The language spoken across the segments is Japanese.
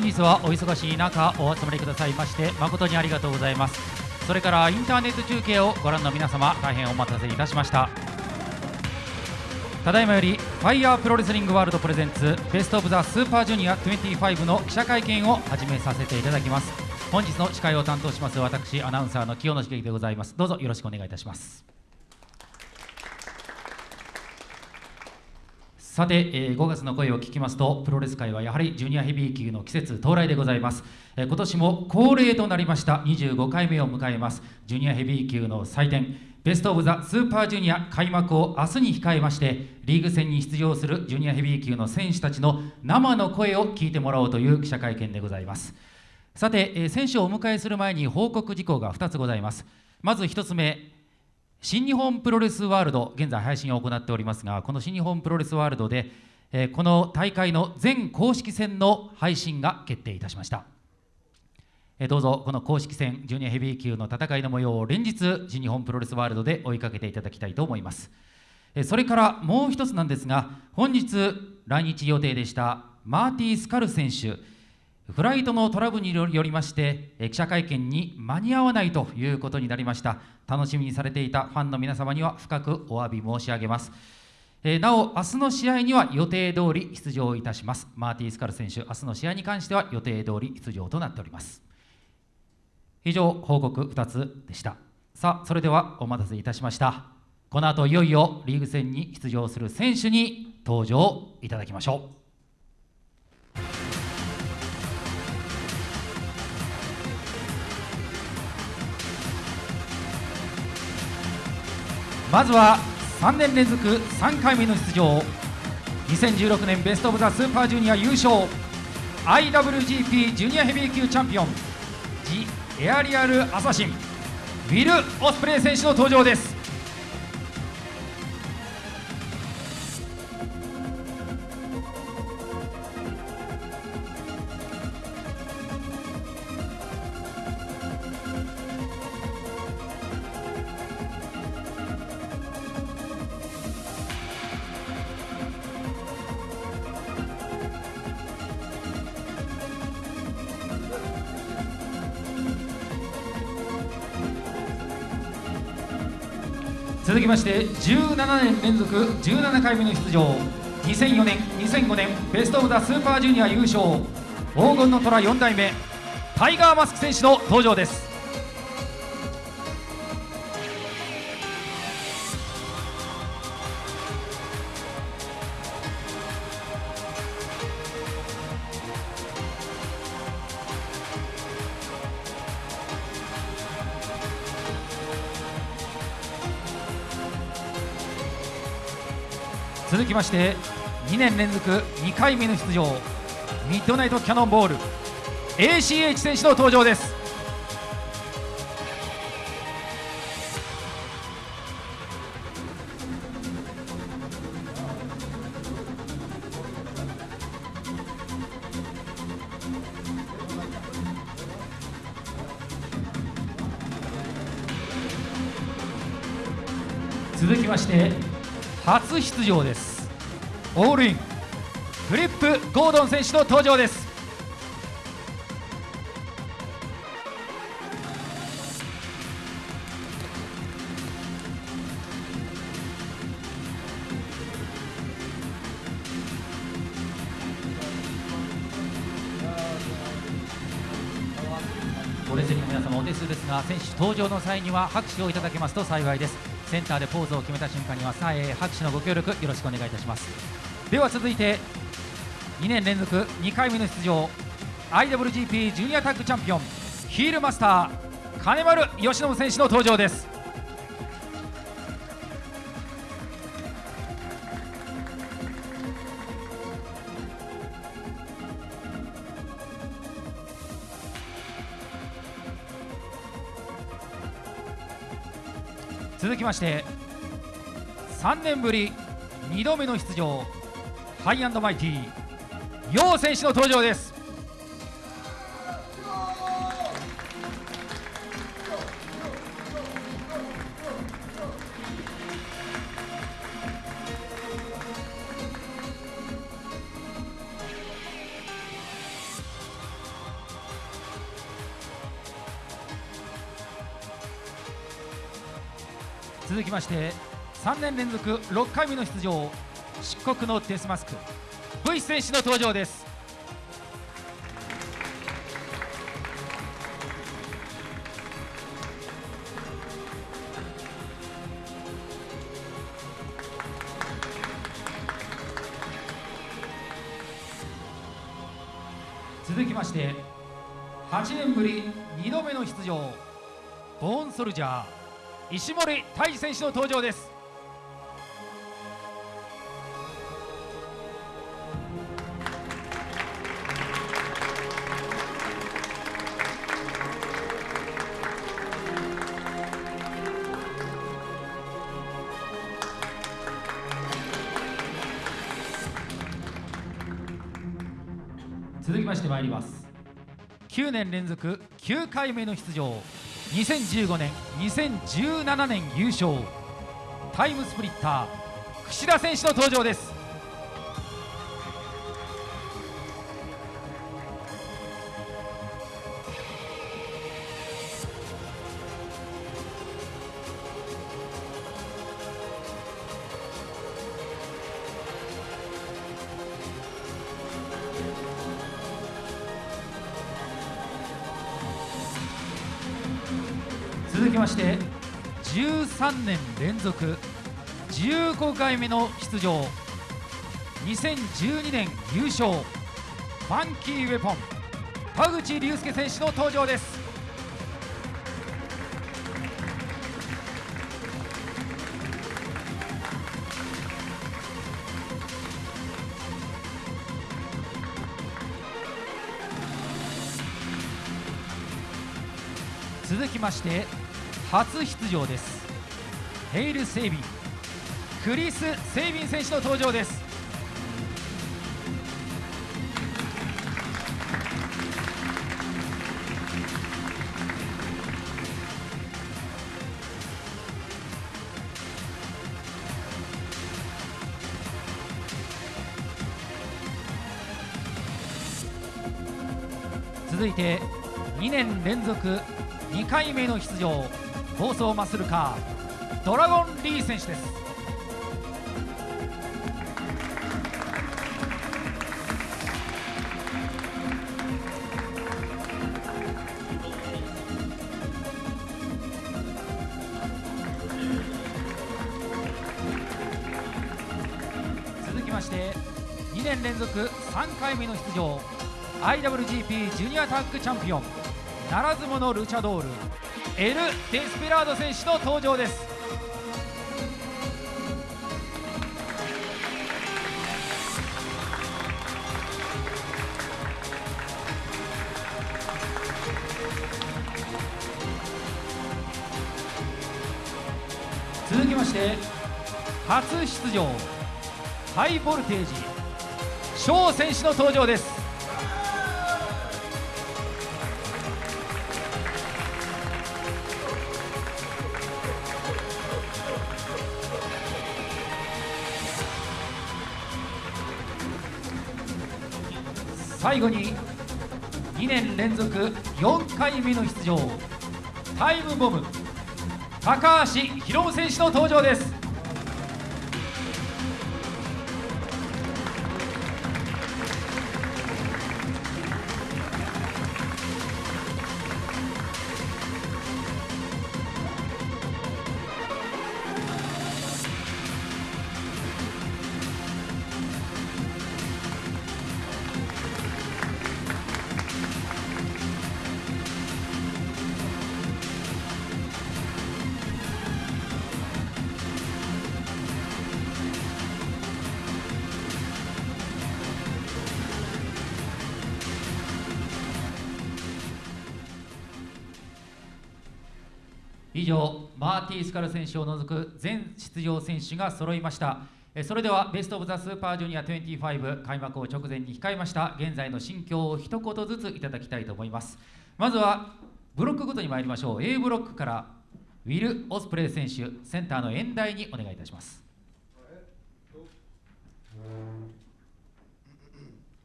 本日はお忙しい中お集まりくださいまして誠にありがとうございます。それからインターネット中継をご覧の皆様大変お待たせいたしました。ただいまよりファイヤープロレスリングワールド presents Best of the Super Junior 25の記者会見を始めさせていただきます。本日の司会を担当します私アナウンサーの清野茂樹でございます。どうぞよろしくお願いいたします。さて、えー5月の声を聞きますとプロレス界はやはりジュニアヘビー級の季節到来でございます、えー今年も恒例となりました25回目を迎えます。ジュニアヘビー級の祭典ベスト・オブ・ザ・スーパージュニア開幕を明日に控えましてリーグ戦に出場するジュニアヘビー級の選手たちの生の声を聞いてもらおうという記者会見でございます。さて、えー選手をお迎えする前に報告事項が2つございます。まず1つ目新日本プロレスワールド現在配信を行っておりますがこの新日本プロレスワールドで、えーこの大会の全公式戦の配信が決定いたしました。えーどうぞこの公式戦ジュニアヘビー級の戦いの模様を連日新日本プロレスワールドで追いかけていただきたいと思います。えーそれからもう一つなんですが本日来日予定でしたマーティー・スカル選手フライトのトラブルによりまして記者会見に間に合わないということになりました。楽しみにされていたファンの皆様には深くお詫び申し上げます。えーなお明日の試合には予定通り出場いたします。マーティー・スカル選手明日の試合に関しては予定通り出場となっております。以上報告2つでした。さあそれではお待たせいたしました。この後いよいよリーグ戦に出場する選手に登場いただきましょう。まずは3年連続3回目の出場。2016年ベスト・オブ・ザ・スーパージュニア優勝。IWGP ジュニアヘビー級チャンピオン。ジ・エアリアル・アサシン。ウィル・オスプレイ選手の登場です。続きまして17年連続17回目の出場。2004年2005年ベスト・オブ・ザ・スーパージュニア優勝。黄金の虎4代目タイガー・マスク選手の登場です。きまして2年連続2回目の出場ミッドナイトキャノンボール ACH 選手の登場です。続きまして初出場です。オールインフリップ・ゴードン選手の登場です。ご列席の皆様お手数ですが選手登場の際には拍手をいただけますと幸いです。センターでポーズを決めた瞬間にはさあ、えー拍手のご協力よろしくお願いいたします。では続いて2年連続2回目の出場 IWGP ジュニアタッグチャンピオンヒールマスター金丸義信選手の登場です。続きまして3年ぶり2度目の出場ハイアンドマイティ楊選手の登場です。続きまして3年連続6回目の出場漆黒のデスマスク。V 選手の登場です。続きまして8年ぶり2度目の出場ボーンソルジャー石森泰治選手の登場です。続きましてまいります。9年連続9回目の出場。2015年2017年優勝。タイムスプリッター櫛田選手の登場です。3年連続15回目の出場。2012年優勝。ファンキーウェポン。田口竜介選手の登場です。続きまして初出場です。ヘイル・セイビンクリス・セイビン選手の登場です。続いて2年連続2回目の出場暴走マッスルカー。ドラゴンリー選手です。続きまして2年連続3回目の出場 IWGP ジュニアタッグチャンピオンならず者ルチャドールエル・デスペラード選手の登場です。出場ハイボルテージ翔選手の登場です。最後に2年連続4回目の出場タイムボム高橋宏夢選手の登場です。以上マーティー・スカル選手を除く全出場選手が揃いました。えそれではベスト・オブ・ザ・スーパージュニア25開幕を直前に控えました。現在の心境を一言ずついただきたいと思います。まずはブロックごとに参りましょう。A ブロックからウィル・オスプレイ選手センターの演台にお願いいたします。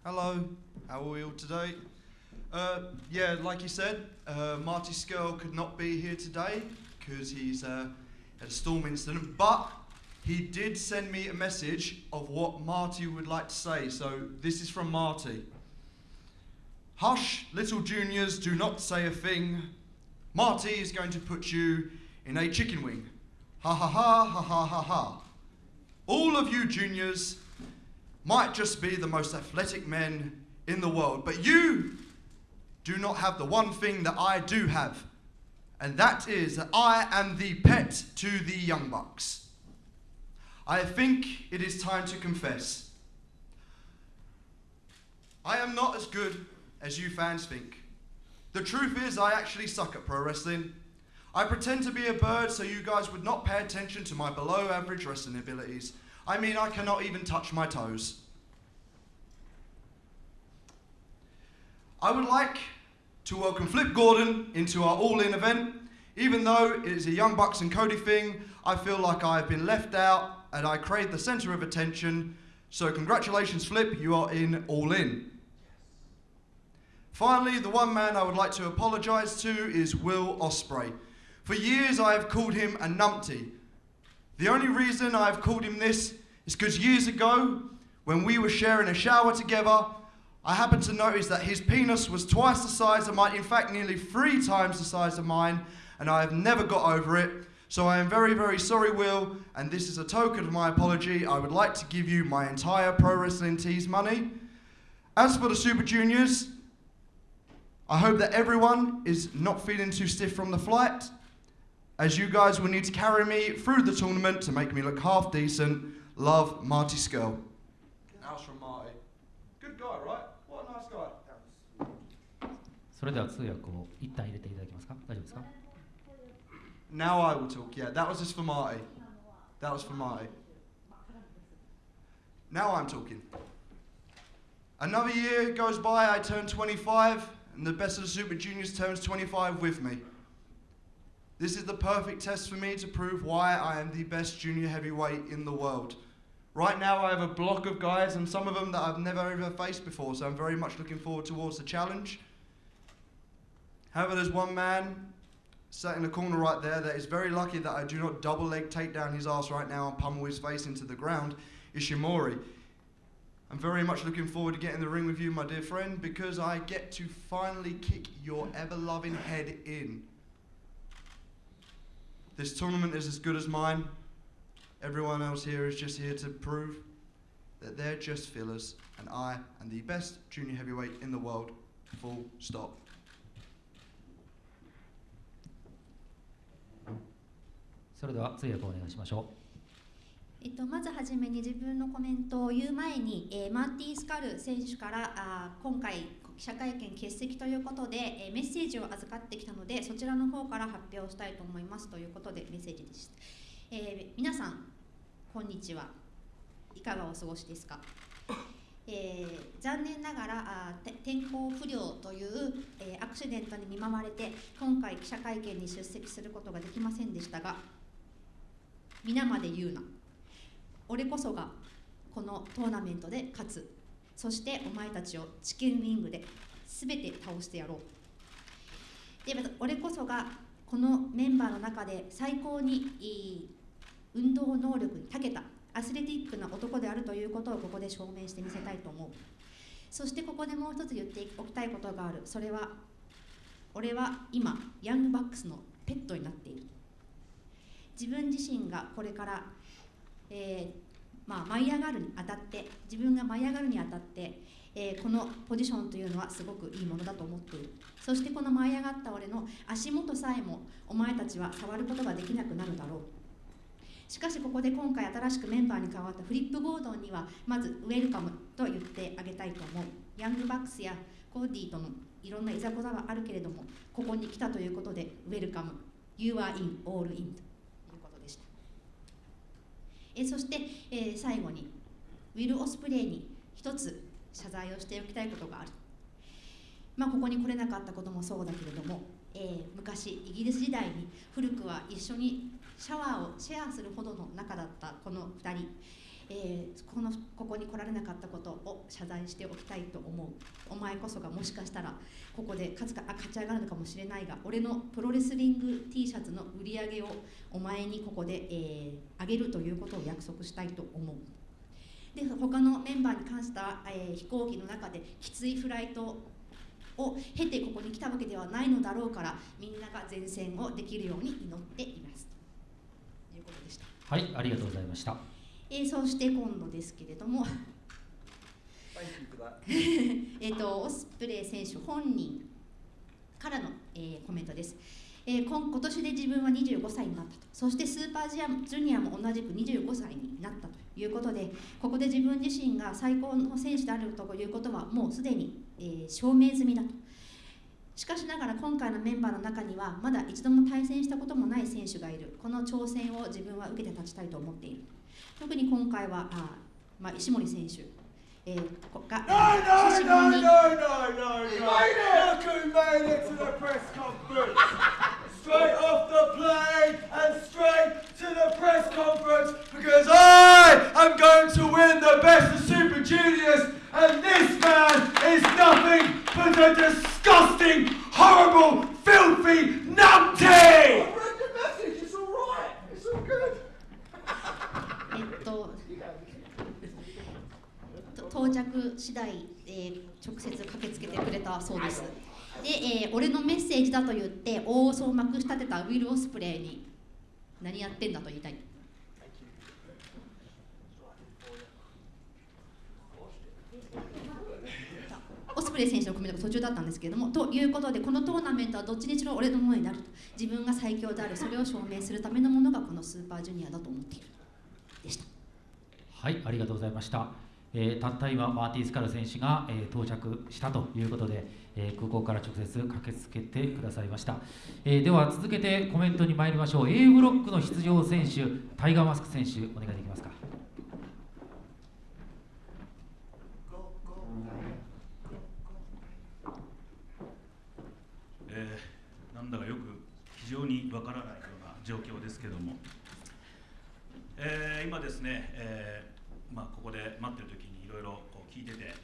Hello, how are we all today? Uh, yeah, like you said, uh, Marty Skirl could not be here today. Because he's uh, had a storm incident, but he did send me a message of what Marty would like to say. So this is from Marty. Hush, little juniors, do not say a thing. Marty is going to put you in a chicken wing. Ha ha ha ha ha ha ha. All of you juniors might just be the most athletic men in the world, but you do not have the one thing that I do have, and that is that I am the pet to the Young Bucks. I think it is time to confess. I am not as good as you fans think. The truth is, I actually suck at pro wrestling. I pretend to be a bird so you guys would not pay attention to my below average wrestling abilities. I mean, I cannot even touch my toes. I would like to welcome Flip Gordon into our All In event. Even though it is a Young Bucks and Cody thing, I feel like I have been left out and I crave the centre of attention. So, congratulations, Flip, you are in All In. Finally, the one man I would like to apologise to is Will Osprey. For years, I have called him a numpty. The only reason I have called him this is because years ago, when we were sharing a shower together, I happened to notice that his penis was twice the size of mine, in fact, nearly three times the size of mine, and I have never got over it. So I am very, very sorry, Will, and this is a token of my apology. I would like to give you my entire Pro Wrestling Tees money. As for the Super Juniors, I hope that everyone is not feeling too stiff from the flight, as you guys will need to carry me through the tournament to make me look half decent. Love, Marty Skull. That was from Marty. Good guy, right? What a nice guy. それでは通訳を一旦入れていただけますか大丈夫ですか Now I will talk. Yeah, that was just for Marty. That was for Marty. Now I'm talking. Another year goes by, I turn 25, and the best of the Super Juniors turns 25 with me. This is the perfect test for me to prove why I am the best junior heavyweight in the world. Right now, I have a block of guys, and some of them that I've never ever faced before, so I'm very much looking forward towards the challenge. However, there's one man sat in the corner right there that is very lucky that I do not double leg take down his ass right now and pummel his face into the ground, Ishimori. I'm very much looking forward to getting in the ring with you, my dear friend, because I get to finally kick your ever loving head in. This tournament is as good as mine. Everyone else here is just here to prove that they're just fillers, and I am the best junior heavyweight in the world. Full stop. それでは通訳をお願いしましょう。えっと、まずはじめに自分のコメントを言う前に、えーマーティー・スカル選手からあ今回記者会見欠席ということで、えーメッセージを預かってきたのでそちらの方から発表したいと思いますということでメッセージでした、えー皆さんこんにちは。いかがお過ごしですか？えー残念ながらあ天候不良という、えーアクシデントに見舞われて今回記者会見に出席することができませんでしたが皆まで言うな。俺こそがこのトーナメントで勝つ。そしてお前たちをチキンウィングで全て倒してやろう。で俺こそがこのメンバーの中で最高にいい運動能力に長けたアスレティックな男であるということをここで証明してみせたいと思う。そしてここでもう一つ言っておきたいことがある。それは俺は今ヤングバックスのペットになっている。自分自身がこれからえーまあ、舞い上がるにあたって自分が舞い上がるにあたって、えーこのポジションというのはすごくいいものだと思っている。そしてこの舞い上がった俺の足元さえもお前たちは触ることができなくなるだろう。しかしここで今回新しくメンバーに加わったフリップ・ゴードンにはまずウェルカムと言ってあげたいと思う。ヤングバックスやコーディーとのいろんないざこざはあるけれどもここに来たということでウェルカム。You are in, all in と。えそして、えー最後にウィル・オスプレイに一つ謝罪をしておきたいことがある、まあ、ここに来れなかったこともそうだけれども、えー昔イギリス時代に古くは一緒にシャワーをシェアするほどの仲だったこの2人、えーこのここに来られなかったことを謝罪しておきたいと思う。お前こそがもしかしたらここで勝つかあ勝ち上がるのかもしれないが俺のプロレスリング T シャツの売り上げをお前にここで、えー、あげるということを約束したいと思う。で他のメンバーに関しては、えー飛行機の中できついフライトを経てここに来たわけではないのだろうからみんなが前線をできるように祈っています。ということでした、はいありがとうございました。えーそして今度ですけれども. えーとオスプレイ選手本人からの、えーコメントです、えー今今年で自分は25歳になったと。そしてスーパージャジュニアも同じく25歳になったということでここで自分自身が最高の選手であるということはもうすでに、えー証明済みだとしかしながら今回のメンバーの中にはまだ一度も対戦したこともない選手がいる。この挑戦を自分は受けて立ちたいと思っている。特に今回はあ、まあ、石森選手。え、disgusting, horrible, filthy numpty! I read the message, it's alright, it's all good. えっと、と到着次第、えー直接駆けつけてくれたそうです。で、えー俺のメッセージだと言って大嘘をまくし立てたウィル・オスプレイに何やってんだと言いたい。オスプレ選手のコメントが途中だったんですけれどもということでこのトーナメントはどっちにしろ俺のものになると自分が最強であるそれを証明するためのものがこのスーパージュニアだと思っているでした。はい、ありがとうございました。えーたった今、マーティー・スカル選手が、えー到着したということで、えー空港から直接駆けつけてくださいました。えでは続けてコメントに参りましょう。A ブロックの出場選手、タイガーマスク選手、お願いできますか。えーなんだかよく非常にわからないような状況ですけども、えー今ですね、えーまあ、ここで待ってる時にいろいろ聞いてて、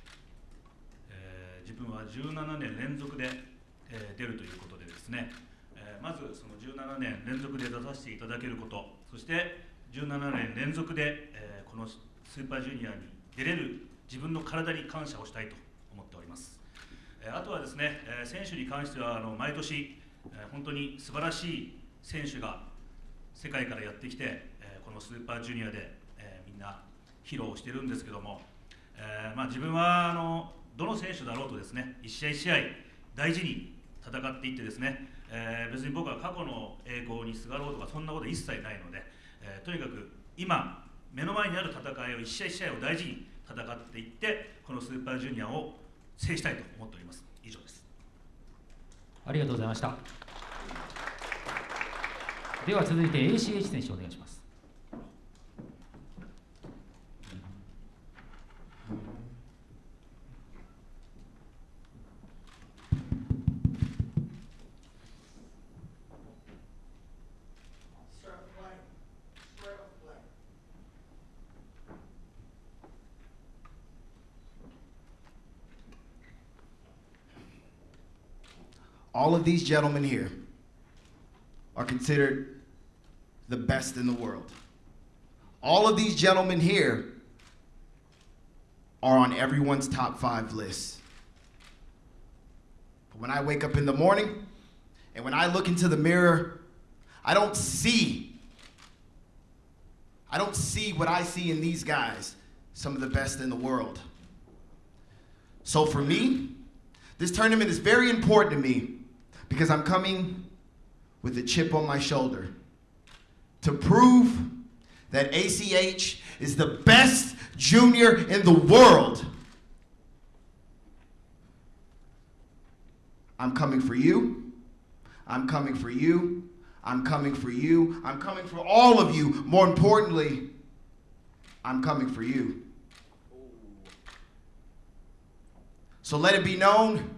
え自分は17年連続で、え出るということでですね、えまずその17年連続で出させていただけること。そして17年連続で、えこのスーパージュニアに出れる自分の体に感謝をしたいと思っております。えーあとはですね、選手に関してはあの毎年、本当に素晴らしい選手が世界からやってきて、このスーパージュニアで、みんな披露してるんですけども、まあ、自分はあのどの選手だろうとですね一試合一試合大事に戦っていってですね、え別に僕は過去の栄光にすがろうとかそんなこと一切ないので、えとにかく今目の前にある戦いを一試合一試合を大事に戦っていってこのスーパージュニアを制したいと思っております以上ですありがとうございました。では続いて ACH 選手お願いします。All of these gentlemen here are considered the best in the world. All of these gentlemen here are on everyone's top five list. But when I wake up in the morning and when I look into the mirror, I don't see. I don't see what I see in these guys, some of the best in the world. So for me, this tournament is very important to me because I'm coming with a chip on my shoulder to prove that ACH is the best junior in the world. I'm coming for you. I'm coming for you. I'm coming for you. I'm coming for all of you. More importantly, I'm coming for you. So let it be known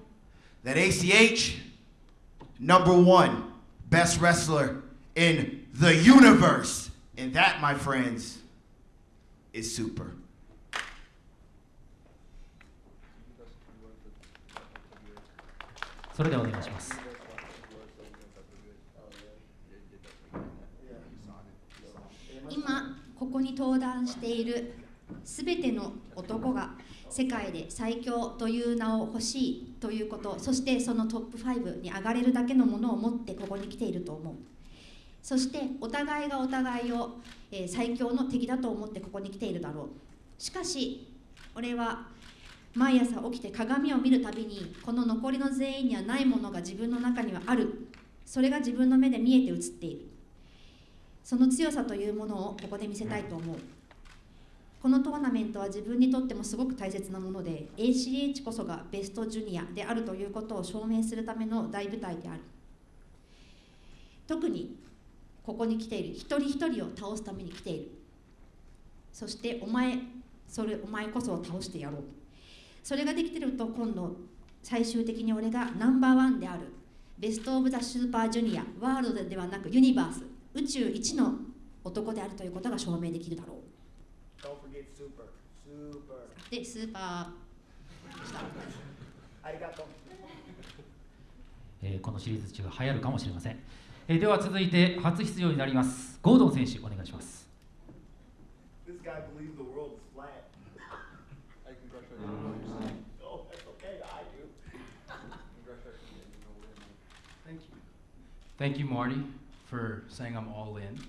that ACH, number one, best wrestler in the universe. And that, my friends, is super. それではお願いします今ここに登壇しているすべての男が世界で最強という名を欲しいということそしてそのトップ5に上がれるだけのものを持ってここに来ていると思う。そしてお互いがお互いを、え最強の敵だと思ってここに来ているだろう。しかし俺は毎朝起きて鏡を見るたびにこの残りの全員にはないものが自分の中にはある。それが自分の目で見えて映っている。その強さというものをここで見せたいと思う。このトーナメントは自分にとってもすごく大切なもので ACH こそがベストジュニアであるということを証明するための大舞台である。特にここに来ている一人一人を倒すために来ている。そしてお前それお前こそを倒してやろう。それができてると今度最終的に俺がナンバーワンであるベスト・オブ・ザ・スーパージュニアワールドではなくユニバース宇宙一の男であるということが証明できるだろう。Don't forget super. Super. うでスーパ Arigato. えーこのシリーズ中流行るかもしれません、えーでは続いて初出場になりますゴードン選手お願いします This guy believes the world is flat. I congratulate you. Oh, that's okay. I do. Congratulations. Thank you. Thank you, Marty, for saying I'm all in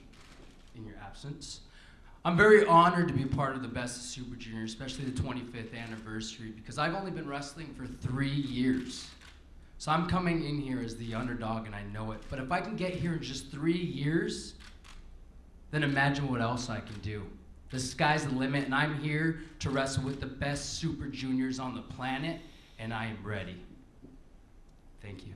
in your absence. I'm very honored to be part of the Best of Super Junior, especially the 25th anniversary, because I've only been wrestling for three years. So I'm coming in here as the underdog, and I know it. But if I can get here in just three years, then imagine what else I can do. The sky's the limit, and I'm here to wrestle with the best Super Juniors on the planet, and I am ready. Thank you.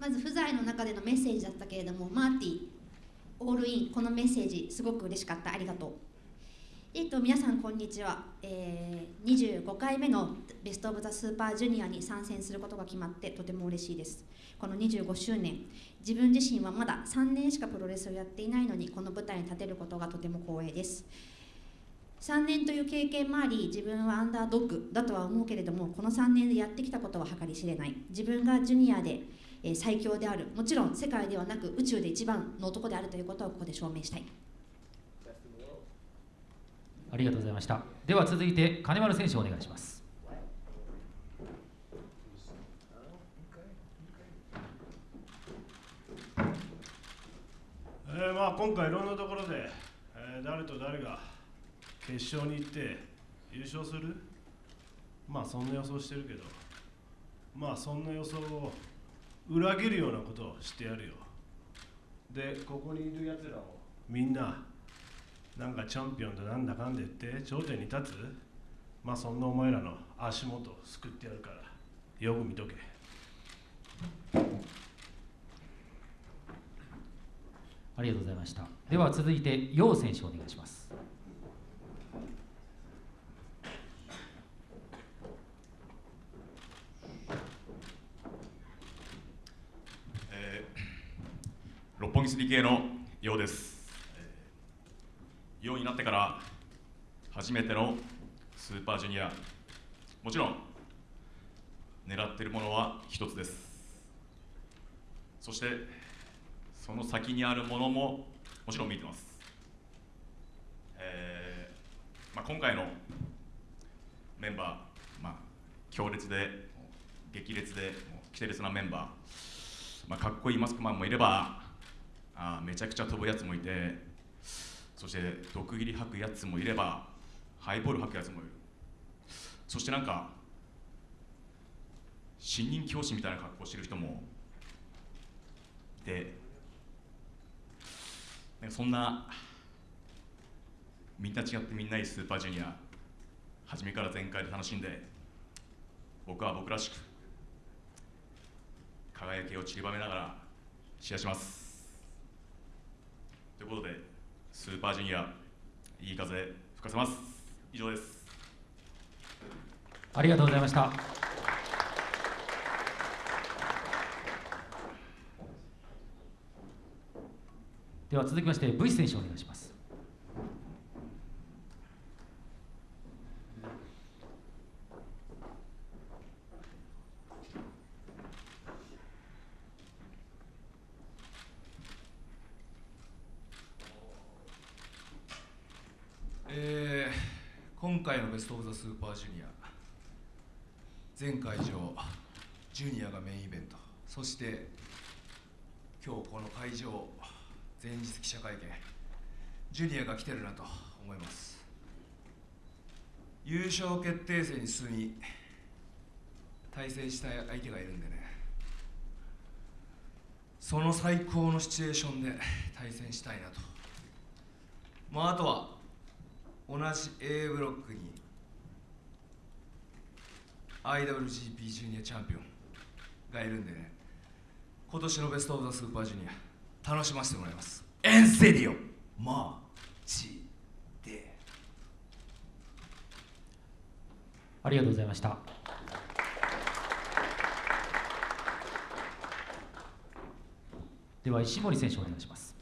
まず不在の中でのメッセージだったけれどもマーティオールインこのメッセージすごく嬉しかった。ありがとう。えっと皆さんこんにちは、えー、25回目のベスト・オブ・ザ・スーパージュニアに参戦することが決まってとても嬉しいです。この25周年自分自身はまだ3年しかプロレスをやっていないのにこの舞台に立てることがとても光栄です。3年という経験もあり自分はアンダードッグだとは思うけれどもこの3年でやってきたことは計り知れない。自分がジュニアで、えー最強であるもちろん世界ではなく宇宙で一番の男であるということをここで証明したい.ありがとうございましたでは続いて金丸選手お願いします Oh. えーまあ、今回いろんなところで、えー誰と誰が決勝に行って優勝する？まあそんな予想してるけどまあそんな予想を裏切るようなことをしてやるよ。でここにいるやつらをみんななんかチャンピオンだなんだかんだ言って頂点に立つまあそんなお前らの足元を救ってやるからよく見とけ。ありがとうございました。では続いて楊選手お願いしますえー六本木 3K のようです、ようになってから初めてのスーパージュニアもちろん狙っているものは一つですそしてその先にあるものももちろん見えてます、えーまあ、今回のメンバー、まあ、強烈で激烈でもうキテレツなメンバーまあ、かっこいいマスクマンもいればめちゃくちゃ飛ぶやつもいてそして毒斬り吐くやつもいればハイボール吐くやつもいる。そしてなんか新任教師みたいな格好してる人もいてそんなみんな違ってみんないいスーパージュニア初めから全開で楽しんで僕は僕らしく輝きを散りばめながら試合します。ということで、スーパージュニア、いい風吹かせます。以上です。ありがとうございました。では続きまして、V 選手お願いします。全会場ジュニアがメインイベント。そして今日この会場前日記者会見。ジュニアが来てるなと思います。優勝決定戦に進み対戦したい相手がいるんでね。その最高のシチュエーションで対戦したいなと。まああとは同じ A ブロックに IWGP ジュニアチャンピオンがいるんでね今年のベスト・オブ・ザ・スーパージュニア楽しませてもらいます。エンセリオマジで。ありがとうございました。では石森選手お願いします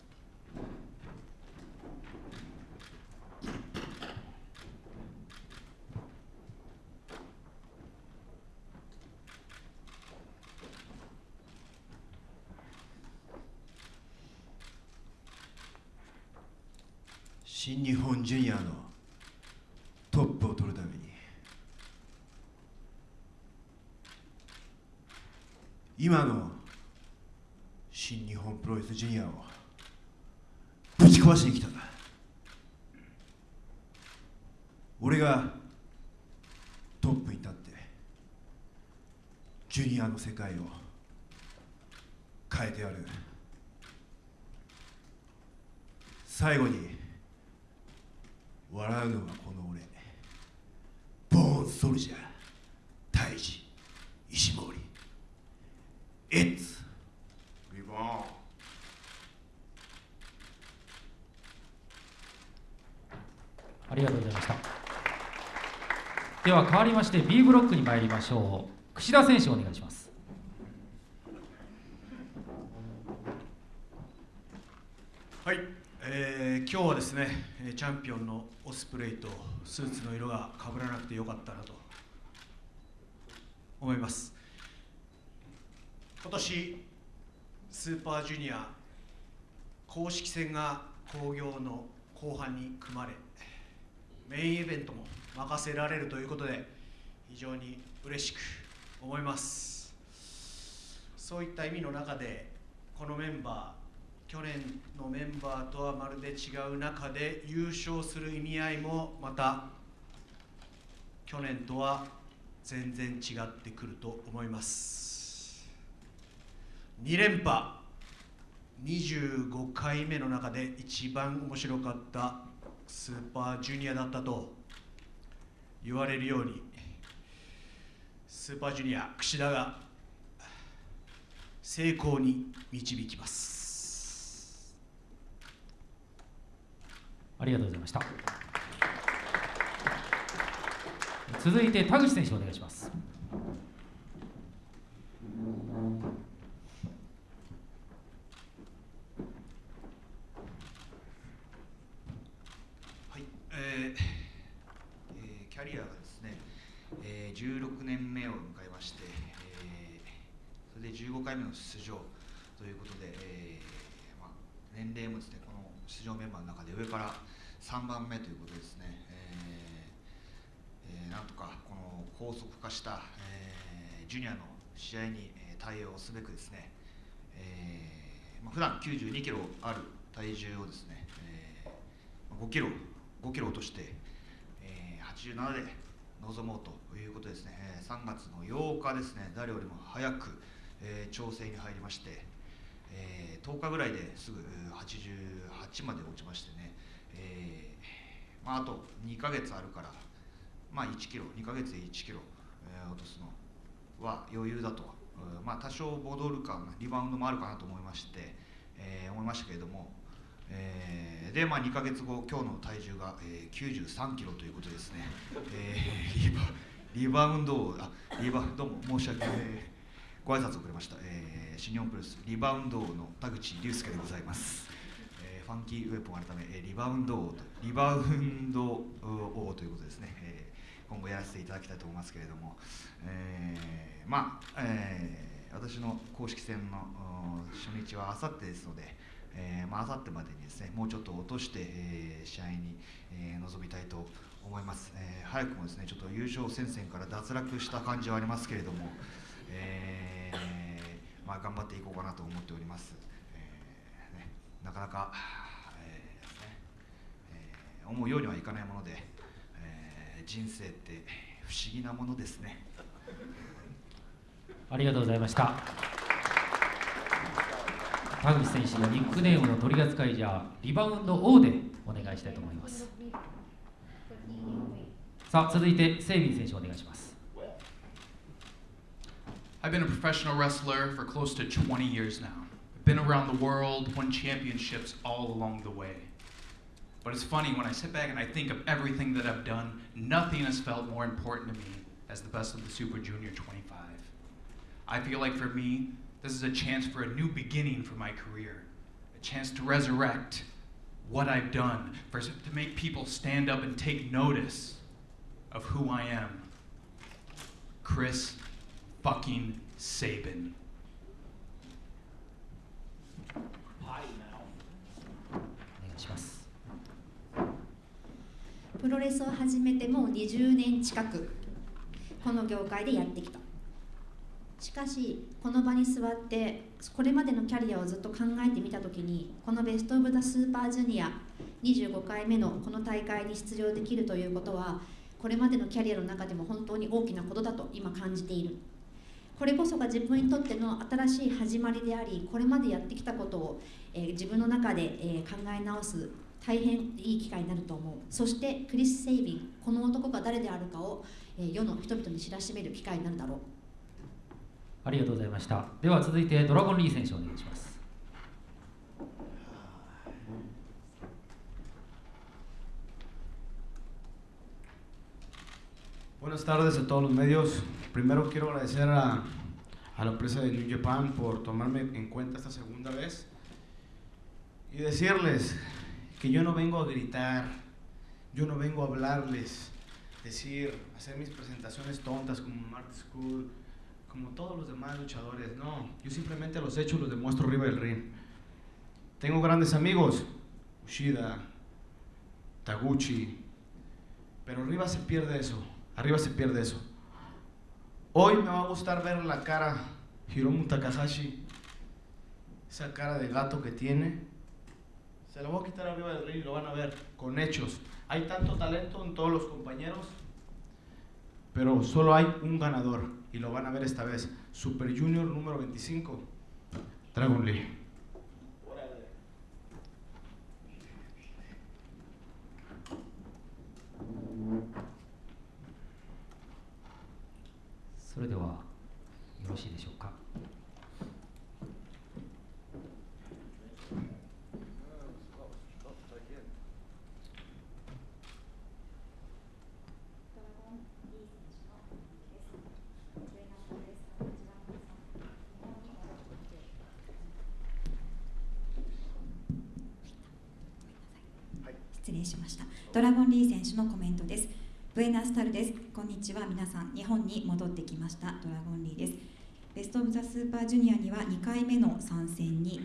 新日本ジュニアのトップを取るために今の新日本プロレスジュニアをぶち壊しに来た俺がトップに立ってジュニアの世界を変えてやる。最後に笑うのはこの俺。ボーンソルジャータイジ石森。It's リボンありがとうございました。では変わりまして B ブロックに参りましょう。櫛田選手お願いします。今日はですね、えチャンピオンのオスプレイとスーツの色が被らなくてよかったなと思います。今年スーパージュニア公式戦が興行の後半に組まれメインイベントも任せられるということで非常に嬉しく思いますそういった意味の中でこのメンバー去年のメンバーとはまるで違う中で優勝する意味合いもまた去年とは全然違ってくると思います。2連覇25回目の中で一番面白かったスーパージュニアだったと言われるようにスーパージュニア櫛田が成功に導きます。ありがとうございました。続いて田口選手お願いします。はい、えーえーキャリアがですね、えー16年目を迎えまして、えーそれで15回目の出場ということで、えーまあ、年齢もですね出場メンバーの中で上から3番目ということですね、えーえーなんとかこの高速化した、えージュニアの試合に対応すべくですね、えーまあ、普段92キロある体重をですね、えー5キロ5キロ落として、えー87で臨もうということですね、えー3月の8日ですね。誰よりも早く、えー調整に入りまして、えー10日ぐらいですぐ88まで落ちましてね、えーまあ、あと2ヶ月あるから、まあ、1キロ2ヶ月で1キロ、えー落とすのは余裕だと、まあ、多少戻るかリバウンドもあるかなと思いまして、えー思いましたけれども、えーで、まあ、2ヶ月後今日の体重が、えー93キロということですね、えーリバリバウンドをあリバどうも申し訳ない、ご挨拶遅れました、えー新日本プロレスリバウンド王の田口竜介でございます、えーファンキーウェポン改め、えーリバウンド王とリバウンド王ということですね、えー今後やらせていただきたいと思いますけれども、えーまあ、えー私の公式戦の初日はあさってですので、えーまあさってまでにですねもうちょっと落として、えー試合に、えー臨みたいと思います、えー早くもですねちょっと優勝戦線から脱落した感じはありますけれども、えーまあ、頑張っていこうかなと思っております、えーね、なかなか、えーねえー思うようにはいかないもので、えー人生って不思議なものですね。ありがとうございました。田口選手のニックネームの取り扱いじゃリバウンド王でお願いしたいと思います。さあ続いてセイビン選手お願いします。I've been a professional wrestler for close to 20 years now. I've been around the world, won championships all along the way. But it's funny, when I sit back and I think of everything that I've done, nothing has felt more important to me as the best of the Super Junior 25. I feel like for me, this is a chance for a new beginning for my career, a chance to resurrect what I've done, for, to make people stand up and take notice of who I am. Chris fucking Saban. お願いしますプロレスを始めてもう20年近くこの業界でやってきたしかしこの場に座ってこれまでのキャリアをずっと考えてみた時にこのベスト・オブ・ザ・スーパージュニア25回目のこの大会に出場できるということはこれまでのキャリアの中でも本当に大きなことだと今感じているこれこそが自分にとっての新しい始まりでありこれまでやってきたことを、えー自分の中で、えー考え直す大変いい機会になると思う。そしてクリス・セイビンこの男が誰であるかを、えー世の人々に知らしめる機会になるだろう。ありがとうございました。では続いてドラゴンリー選手お願いします。Buenas tardes a todos los medios. Primero quiero agradecer a, la empresa de New Japan por tomarme en cuenta esta segunda vez y decirles que yo no vengo a gritar, yo no vengo a hablarles, decir, hacer mis presentaciones tontas como Mark School, como todos los demás luchadores. No, yo simplemente los hecho y los demuestro arriba del ring. Tengo grandes amigos, Ushida, Taguchi, pero arriba se pierde eso, arriba se pierde eso. Hoy me va a gustar ver la cara Hiromu Takahashi, esa cara de gato que tiene. Se la voy a quitar arriba del ring y lo van a ver con hechos. Hay tanto talento en todos los compañeros, pero solo hay un ganador y lo van a ver esta vez. Super Junior número 25, Dragon Lee. それではよろしいでしょうか？失礼しましたドラゴンリー選手のコメントです。ブエナスタルです。こんにちは。皆さん日本に戻ってきました。ドラゴンリーです。ベストオブザスーパージュニアには2回目の参戦に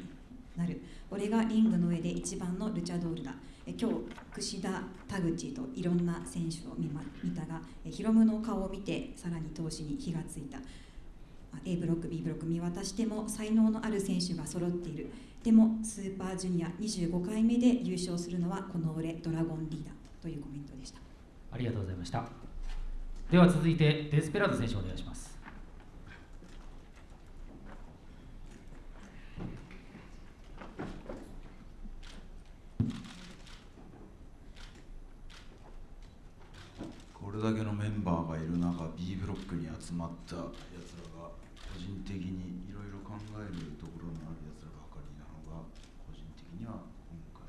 なる。俺がリングの上で一番のルチャドールだ。え今日櫛田田口といろんな選手を見,、ま、見たがえヒロムの顔を見てさらに闘志に火がついた。A ブロック B ブロック見渡しても才能のある選手が揃っている。でもスーパージュニア25回目で優勝するのはこの俺ドラゴンリーダーというコメントでした。ありがとうございました。では続いてデスペラード選手お願いします。これだけのメンバーがいる中 B ブロックに集まったやつらが個人的にいろいろ考えるところのあるやつらばかりなのが個人的には今回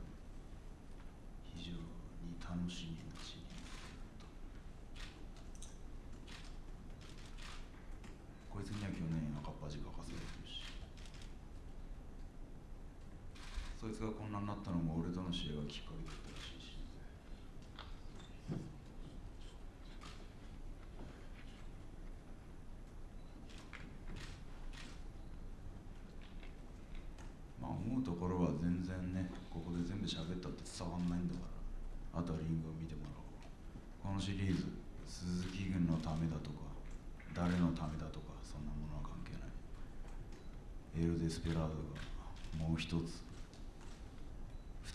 非常に楽しみなシリーズだとこいつには去年赤っ恥かかされてるしそいつがこんなになったのも俺との試合がきっかけだったらしいしまあ思うところは全然ねここで全部喋ったって伝わんないんだからあとはリングを見てもらおう。このシリーズ鈴木軍のためだとか誰のためだとかそんなものは関係ない。エル・デスペラードがもう一つ。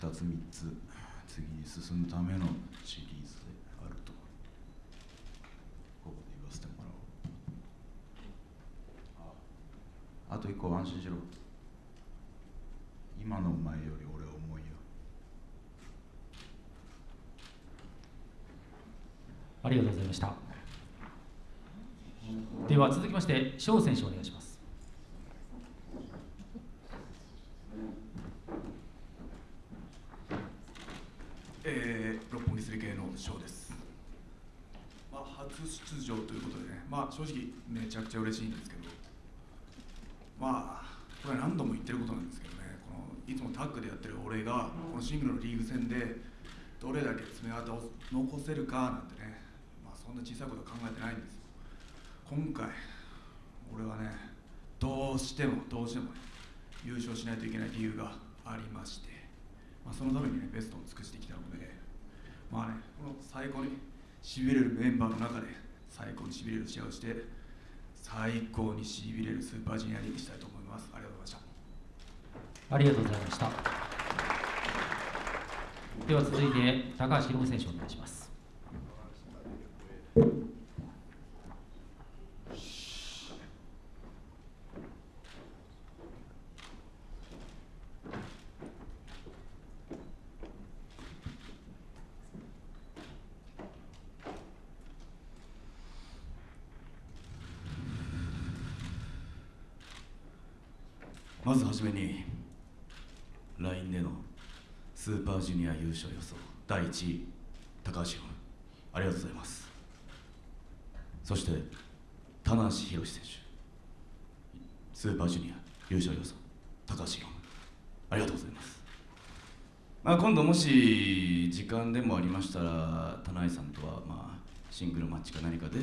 二つ三つ次に進むためのシリーズであるとここで言わせてもらおう。ああと一個安心しろ。今のお前より俺は重いよ。ありがとうございました。では続きまして翔選手お願いしますえー、六本木スリ系の翔です、まあ、初出場ということでね、まあ、正直めちゃくちゃ嬉しいんですけど。まあこれ何度も言ってることなんですけどね。このいつもタッグでやってる俺がこのシングルのリーグ戦でどれだけ爪痕を残せるかなんてね、まあ、そんな小さいことは考えてないんですよ。今回俺はねどうしてもどうしてもね優勝しないといけない理由がありまして。まあ、そのためにねベストを尽くしてきたのでまあねこの最高にしびれるメンバーの中で最高にしびれる試合をして最高にしびれるスーパージュニアリーグしたいと思います。ありがとうございました。ありがとうございました。では続いて高橋宏選手お願いしますまずはじめに LINE でのスーパージュニア優勝予想高橋宏夢ありがとうございます。そして棚橋宏選手スーパージュニア優勝予想高橋宏夢ありがとうございます。まあ、今度もし時間でもありましたら棚橋さんとはまあシングルマッチか何かで、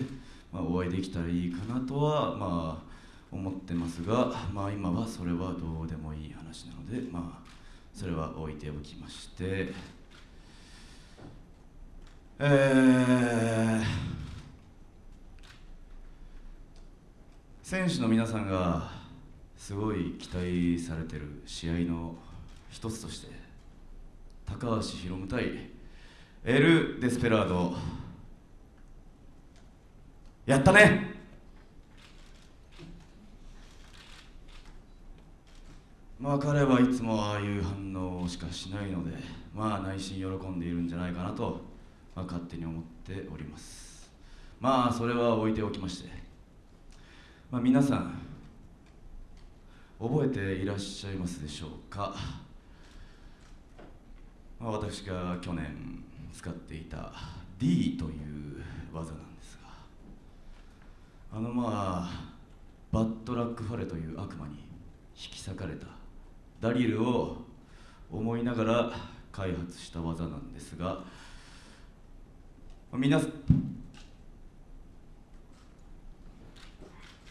まあ、お会いできたらいいかなとはまあ思ってますが、まあ、今はそれはどうでもいい話なので、まあ、それは置いておきまして、えー、選手の皆さんがすごい期待されてる試合の一つとして高橋宏夢対エル・デスペラード。やったね！まあ彼はいつもああいう反応しかしないのでまあ内心喜んでいるんじゃないかなと、まあ、勝手に思っております。まあそれは置いておきまして、まあ、皆さん覚えていらっしゃいますでしょうか、まあ、私が去年使っていた D という技なんですが。あのまあバッドラックファレという悪魔に引き裂かれた。ダリルを思いながら開発した技なんですが。皆さん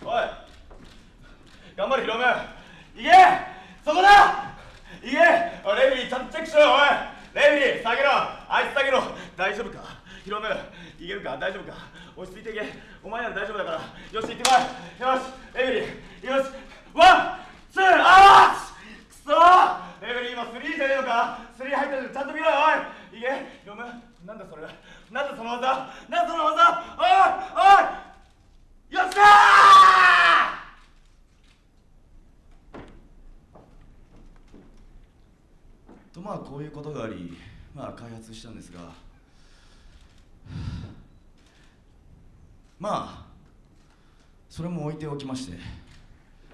おい。頑張れヒロム。いけ。そこだ。いけ。おいレフェリーちゃんとチェックしろよおい。レフェリー下げろ。あいつ下げろ。大丈夫か？ヒロムいけるか？大丈夫か？落ち着いていけ。お前なら大丈夫だから。よし行ってこい。よし。レフェリーよし。ワンツーあーくそレフェリー今スリーじゃねえのか？スリー入ってるちゃんと見ろよおい。いけ。ヒロムなんだそれ？なんだその技？なんだその技？おいおいよっしゃとまあこういうことがありまあ開発したんですが。まあそれも置いておきまして、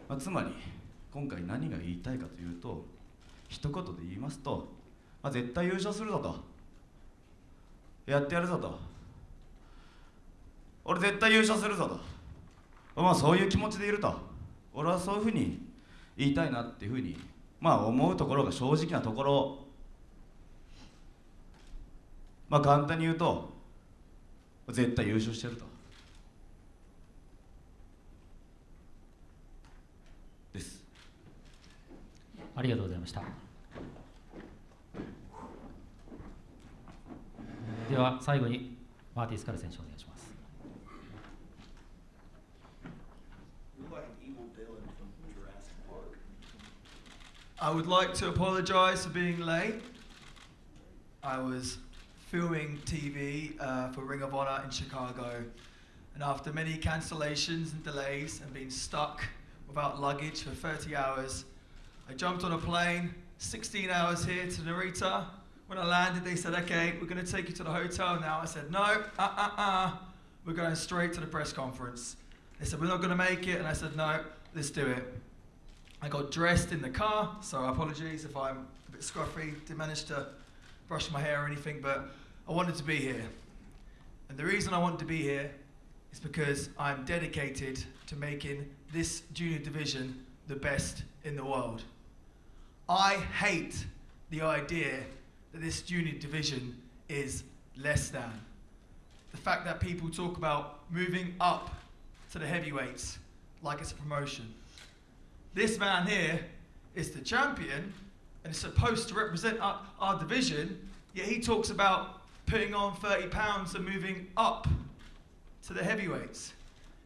まあ、つまり今回何が言いたいかというと一言で言いますと、まあ、絶対優勝するぞと。やってやるぞと。俺絶対優勝するぞと。まあそういう気持ちでいると。俺はそういうふうに言いたいなっていうふうにまあ思うところが正直なところ。まあ簡単に言うと絶対優勝してると。です。ありがとうございました。では最後にマーティ・スカル選手お願いします I would like to apologise for being late. I was filming TV uh, for Ring of Honor in Chicago, and after many cancellations and delays and being stuck without luggage for 30 hours, I jumped on a plane, 16 hours here to Narita. when I landed, they said, "Okay, we're going to take you to the hotel now." I said, "No, uh, uh, uh, we're going straight to the press conference." They said, "We're not going to make it," and I said, "No, let's do it." I got dressed in the car, so apologies if I'm a bit scruffy. Didn't manage to brush my hair or anything, but I wanted to be here. And the reason I wanted to be here is because I'm dedicated to making this junior division the best in the world. I hate the idea that this junior division is less than. The fact that people talk about moving up to the heavyweights like it's a promotion. This man here is the champion and is supposed to represent our, our division, yet he talks about putting on 30 pounds and moving up to the heavyweights.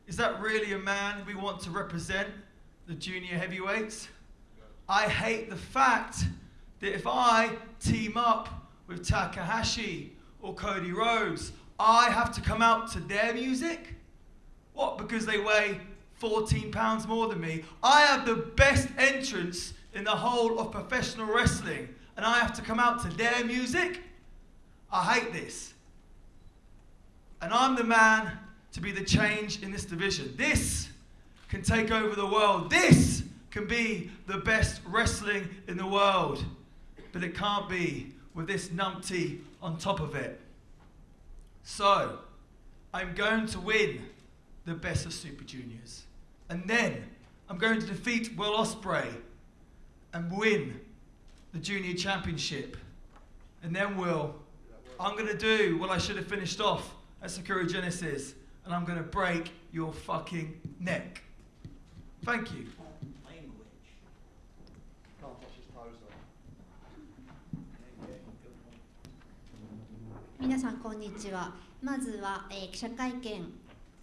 Is that really a man we want to represent the junior heavyweights? I hate the fact that if I team up with Takahashi or Cody Rhodes, I have to come out to their music? What, because they weigh 14 pounds more than me? I have the best entrance in the whole of professional wrestling, and I have to come out to their music? I hate this. And I'm the man to be the change in this division. This can take over the world. This can be the best wrestling in the world. But it can't be with this numpty on top of it. So, I'm going to win the best of Super Juniors. And then I'm going to defeat Will Osprey and win the Junior Championship. And then Will, I'm going to do what I should have finished off at Sakura Genesis, and I'm going to break your fucking neck. Thank you. 皆さんこんにちは。まずは、えー記者会見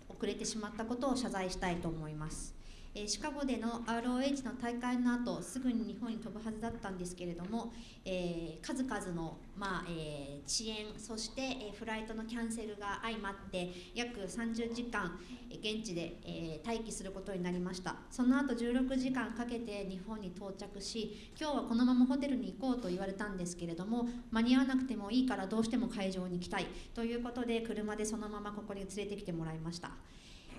遅れてしまったことを謝罪したいと思います、えシカゴでの ROH の大会の後すぐに日本に飛ぶはずだったんですけれども、えー数々の、まあえー遅延そして、えフライトのキャンセルが相まって約30時間現地で、えー待機することになりました。その後16時間かけて日本に到着し今日はこのままホテルに行こうと言われたんですけれども間に合わなくてもいいからどうしても会場に行きたいということで車でそのままここに連れてきてもらいました。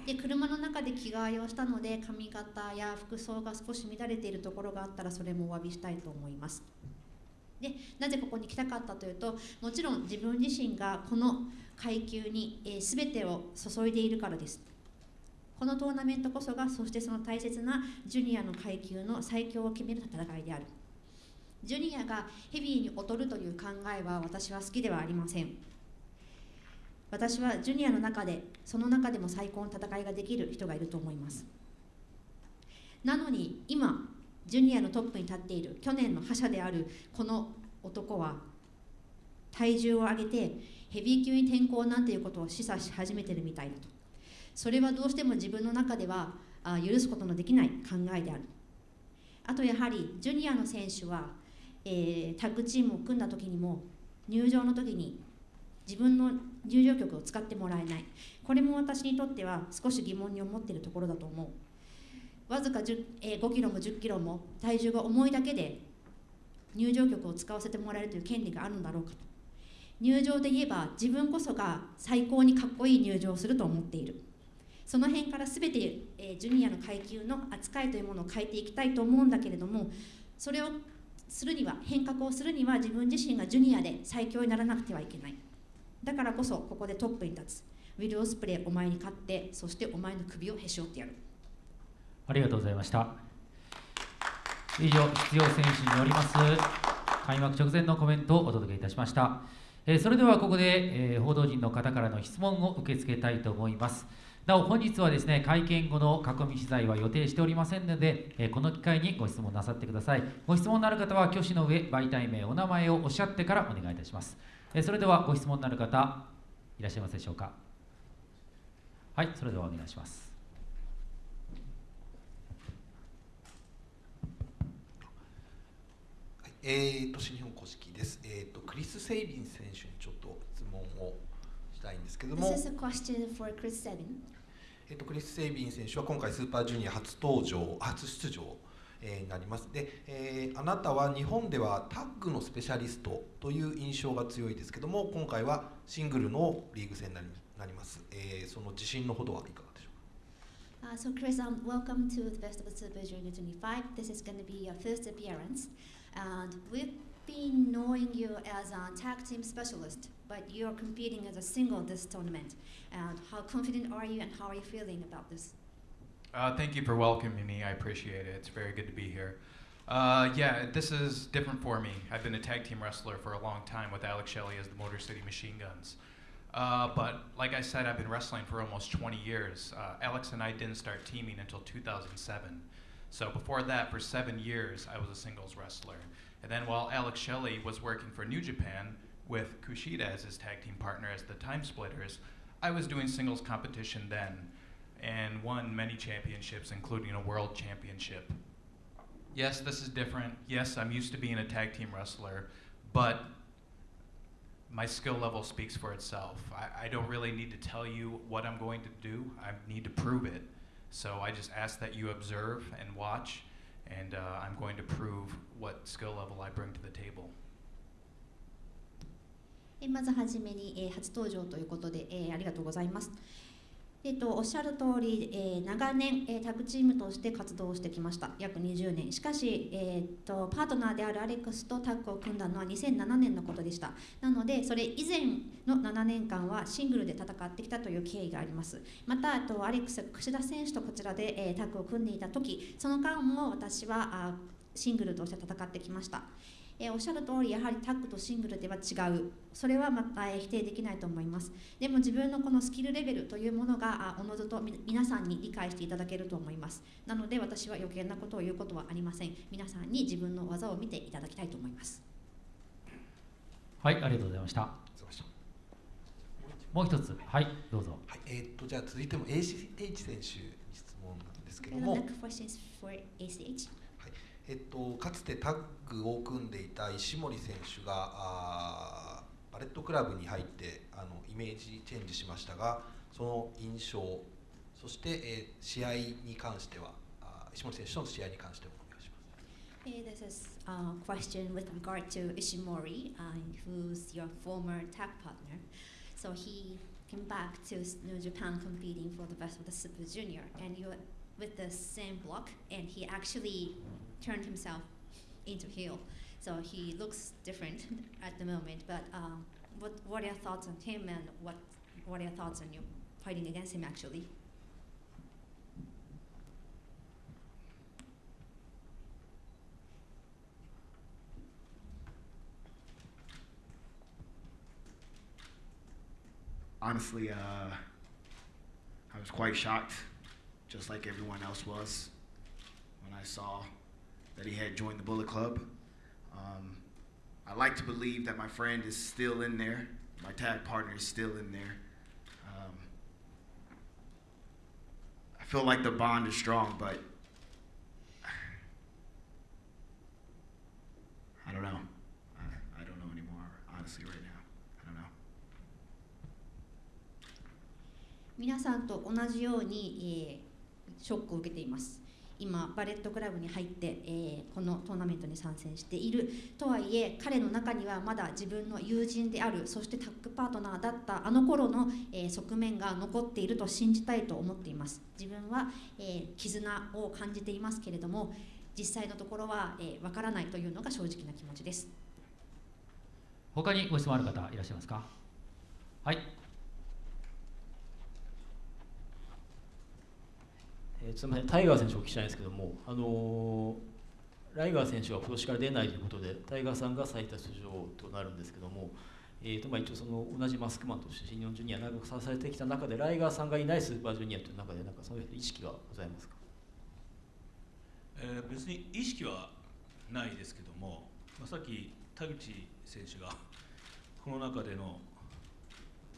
で車の中で着替えをしたので髪型や服装が少し乱れているところがあったらそれもお詫びしたいと思います。でなぜここに来たかったというともちろん自分自身がこの階級に、えー、全てを注いでいるからです。このトーナメントこそがそしてその大切なジュニアの階級の最強を決める戦いである。ジュニアがヘビーに劣るという考えは私は好きではありません。私はジュニアの中でその中でも最高の戦いができる人がいると思います。なのに今ジュニアのトップに立っている去年の覇者であるこの男は体重を上げてヘビー級に転向なんていうことを示唆し始めてるみたいだと。それはどうしても自分の中では許すことのできない考えである。あとやはりジュニアの選手は、えータッグチームを組んだ時にも入場の時に自分の入場曲を使ってもらえない。これも私にとっては少し疑問に思っているところだと思う。わずか10、えー5キロも10キロも体重が重いだけで入場曲を使わせてもらえるという権利があるんだろうかと。入場で言えば自分こそが最高にかっこいい入場をすると思っている。その辺から全て、えージュニアの階級の扱いというものを変えていきたいと思うんだけれどもそれをするには変革をするには自分自身がジュニアで最強にならなくてはいけない。だからこそここでトップに立つ。ウィル・オスプレイお前に勝ってそしてお前の首をへし折ってやる。ありがとうございました。以上出場選手によります開幕直前のコメントをお届けいたしました、えそれではここで、え報道陣の方からの質問を受け付けたいと思います。なお本日はですね会見後の囲み取材は予定しておりませんので、えこの機会にご質問なさってください。ご質問のある方は挙手の上媒体名お名前をおっしゃってからお願いいたします、えーそれではご質問のある方いらっしゃいますでしょうか？はいそれではお願いします。えー、と新日本公式です、えー、とクリス・セイビン選手にちょっと質問をしたいんですけども。This is a question for Chris Sabin. えー、とクリス・セイビン選手は今回スーパージュニア初登場初出場、えーになりますで、えーあなたは日本ではタッグのスペシャリストという印象が強いですけども今回はシングルのリーグ戦になります、えーその自信のほどはいかがでしょうか Uh, so, Chris, um, welcome to the Best of the Super Junior 25. This is going to be your first appearance. And we've been knowing you as a tag team specialist, but you're competing as a single this tournament. And how confident are you and how are you feeling about this? Uh, thank you for welcoming me. I appreciate it. It's very good to be here. Uh, yeah, this is different for me. I've been a tag team wrestler for a long time with Alex Shelley as the Motor City Machine Guns. Uh, but like I said, I've been wrestling for almost 20 years. Uh, Alex and I didn't start teaming until 2007. So before that, for seven years, I was a singles wrestler. And then while Alex Shelley was working for New Japan with Kushida as his tag team partner as the Time Splitters, I was doing singles competition then and won many championships, including a world championship. Yes, this is different. Yes, I'm used to being a tag team wrestler, but my skill level speaks for itself. I, I, don't really need to tell you what I'm going to do. I need to prove it. So I just ask that you observe and watch, and uh, I'm going to prove what skill level I bring to the table. まずはじめに、えー、初登場ということで、えー、ありがとうございます。えっと、おっしゃる通り、えー長年、えータッグチームとして活動してきました。約20年。しかし、えーっとパートナーであるアレックスとタッグを組んだのは2007年のことでした。なのでそれ以前の7年間はシングルで戦ってきたという経緯があります。またあとアレックスが櫛田選手とこちらで、えータッグを組んでいた時その間も私はあシングルとして戦ってきました。えーおっしゃる通りやはりタッグとシングルでは違う。それはまた、えー否定できないと思います。でも自分のこのスキルレベルというものがあおのずとみ皆さんに理解していただけると思います。なので私は余計なことを言うことはありません。皆さんに自分の技を見ていただきたいと思います。はいありがとうございました。もう一つ。はいどうぞ。はい、えー、とじゃあ続いても ACH 選手に質問なんですけども、next question is for ACH えっと、かつてタッグを組んでいた石森選手があーバレットクラブに入ってあのイメージチェンジしましたがその印象そして、えー試合に関してはあ石森選手との試合に関してはお願いします Hey, this is a question with regard to Ishimori, uh, who's your former tag partner. So he came back to New Japan competing for the best of the Super Junior, and you're with the same block, and he actually turned himself into heel. So he looks different at the moment. But um, what what are your thoughts on him, and what what are your thoughts on you fighting against him actually? honestly, uh, I was quite shocked, just like everyone else was, when I saw that he had joined the Bullet Club. Um, I like to believe that my friend is still in there, my tag partner is still in there. Um, I feel like the bond is strong, but I don't know. I, I don't know anymore, honestly, right now. I don't know. 皆さんと同じように、えーショックを受けています 今バレットクラブに入って、えーこのトーナメントに参戦している。とはいえ彼の中にはまだ自分の友人であるそしてタッグパートナーだったあの頃の、えー側面が残っていると信じたいと思っています。自分は、えー絆を感じていますけれども実際のところはわ、えーからないというのが正直な気持ちです。他にご質問ある方いらっしゃいますか？はい。えーすみません、タイガー選手お聞きしたいんですけども、あのーライガー選手は今年から出ないということで、タイガーさんが最多出場となるんですけども、えーとまあ、一応その同じマスクマンとして新日本ジュニア長く支えてきた中で、ライガーさんがいないスーパージュニアという中で、なんかそういう意識はございますか、えー、別に意識はないですけども、まあ、さっき田口選手がこの中での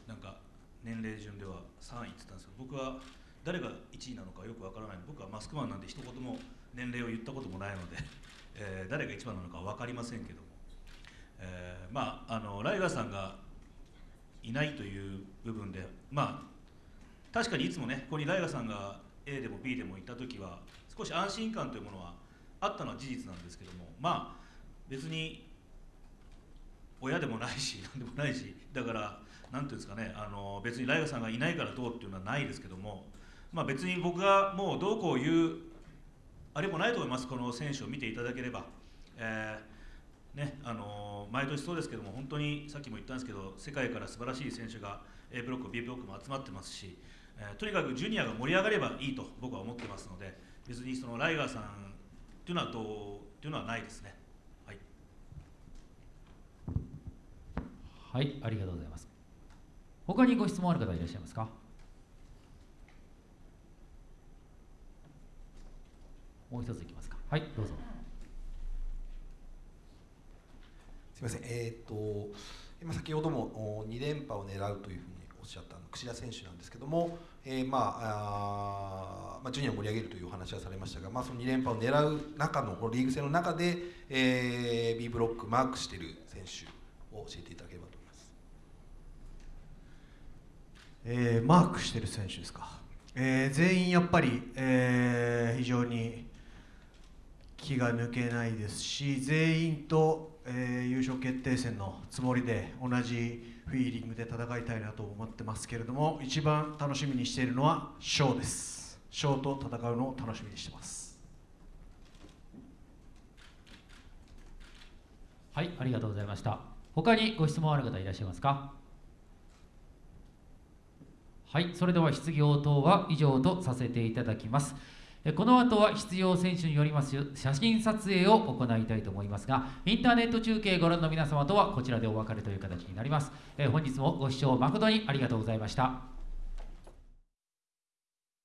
なんか年齢順では3位って言ったんですけど僕は誰が1位なのかよくわからない。僕はマスクマンなんで一言も年齢を言ったこともないので、えー、誰が一番なのか分かりませんけども、えー、まああのライガーさんがいないという部分でまあ確かにいつもねここにライガーさんが A でも B でも行った時は少し安心感というものはあったのは事実なんですけどもまあ別に親でもないし何でもないしだから何ていうんですかねあの別にライガーさんがいないからどうっていうのはないですけどもまあ別に僕がもうどうこう言うあれもないと思いますこの選手を見ていただければ、えー、ねあの毎年そうですけども本当にさっきも言ったんですけど世界から素晴らしい選手が A ブロック B ブロックも集まってますし、えー、とにかくジュニアが盛り上がればいいと僕は思ってますので別にそのライガーさんっていうのはどうっていうのはないですね。はい。はいありがとうございます。他にご質問ある方いらっしゃいますか？もう一ついきますか。はい。どうぞ。すみません。えっ、ー、と今先ほども2連覇を狙うというふうにおっしゃった櫛田選手なんですけども、えー、まああまあジュニアを盛り上げるというお話はされましたが、まあ、その2連覇を狙う中のリーグ戦の中で、えー、B ブロックマークしている選手を教えていただければと思います。えー、マークしている選手ですか、えー、全員やっぱり、えー、非常に気が抜けないですし全員と、えー、優勝決定戦のつもりで同じフィーリングで戦いたいなと思ってますけれども一番楽しみにしているのはショーです。ショーと戦うのを楽しみにしてます。はいありがとうございました。他にご質問ある方いらっしゃいますか？はいそれでは質疑応答は以上とさせていただきます。この後は必要選手によります写真撮影を行いたいと思いますが、インターネット中継ご覧の皆様とはこちらでお別れという形になります。本日もご視聴誠にありがとうございました。